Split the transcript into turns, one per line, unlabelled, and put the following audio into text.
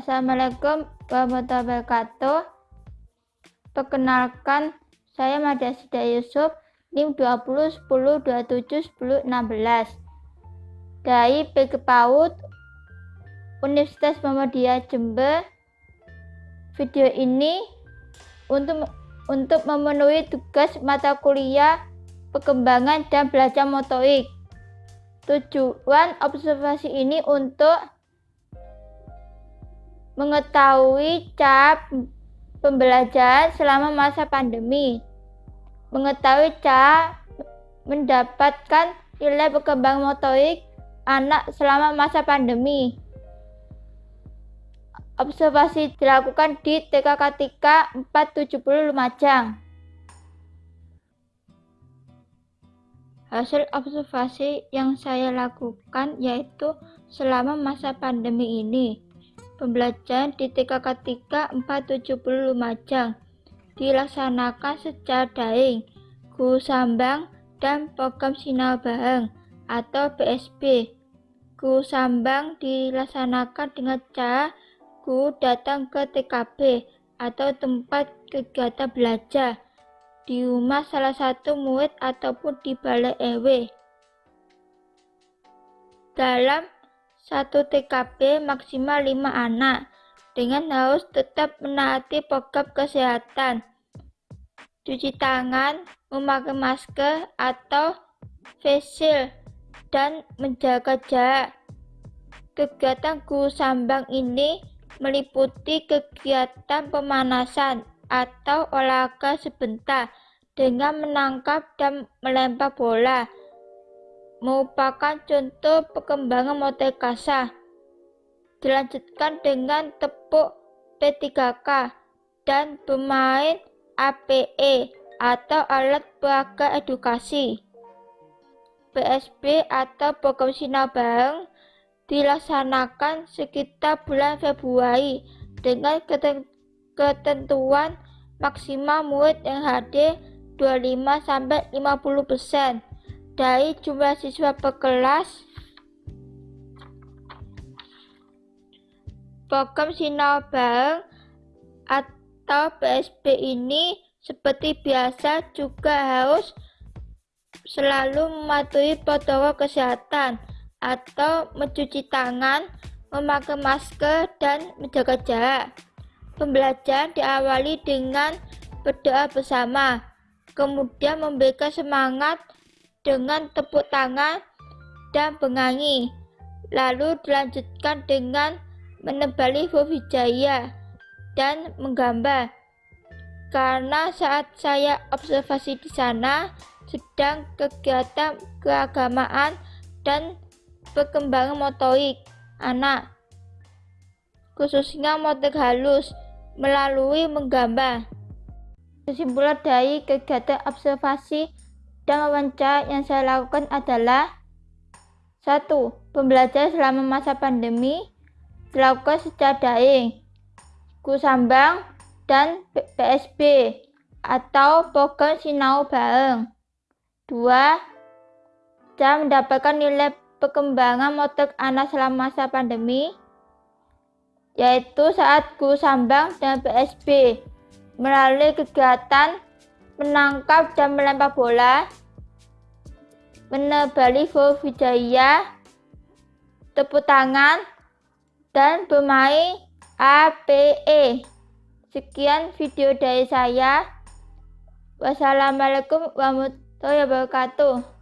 Assalamualaikum warahmatullahi wabarakatuh. Perkenalkan, saya Madia Sida Yusuf, NIM 20 10 27 10 16 dari PG PAUD Universitas Muhammadiyah Jember. Video ini untuk untuk memenuhi tugas mata kuliah perkembangan dan belajar motorik. Tujuan observasi ini untuk mengetahui cara pembelajaran selama masa pandemi, mengetahui cara mendapatkan nilai perkembangan motorik anak selama masa pandemi. Observasi dilakukan di TKK 3 470 Lumajang. Hasil observasi yang saya lakukan yaitu selama masa pandemi ini Pembelajaran di TKK 3 470 Lumajang dilaksanakan secara daring, guru sambang dan program sinau bareng atau PSB. Guru sambang dilaksanakan dengan cara guru datang ke TKB atau tempat kegiatan belajar di rumah salah satu murid ataupun di balai RW. Dalam satu TKP maksimal 5 anak dengan harus tetap menaati program kesehatan, cuci tangan, memakai masker atau face shield, dan menjaga jarak. Kegiatan guru sambang ini meliputi kegiatan pemanasan atau olahraga sebentar dengan menangkap dan melempar bola merupakan contoh perkembangan model kasah. Dilanjutkan dengan tepuk P3K dan bermain APE atau alat peraga edukasi. PSB atau program sinar bareng dilaksanakan sekitar bulan Februari dengan ketentuan maksimal murid yang hadir 25 sampai 50 persen dari jumlah siswa per kelas. Program Sinau Bareng atau PSB ini seperti biasa juga harus selalu mematuhi protokol kesehatan atau mencuci tangan, memakai masker, dan menjaga jarak. Pembelajaran diawali dengan berdoa bersama, kemudian memberikan semangat dengan tepuk tangan dan bernyanyi. Lalu dilanjutkan dengan menebali hijaya dan menggambar. Karena saat saya observasi di sana sedang kegiatan keagamaan dan perkembangan motorik anak, khususnya motor halus melalui menggambar. Kesimpulan dari kegiatan observasi dan wawancara yang saya lakukan adalah satu, Pembelajaran selama masa pandemi dilakukan secara daring, Kusambang, dan PSB atau program Sinau Bareng. Dua, Cara mendapatkan nilai perkembangan motor anak selama masa pandemi yaitu saat guru sambang dan PSB melalui kegiatan menangkap dan melempar bola menebali huruf hijaya, tepuk tangan, dan bermain APE. Sekian video dari saya. Wassalamualaikum warahmatullahi wabarakatuh.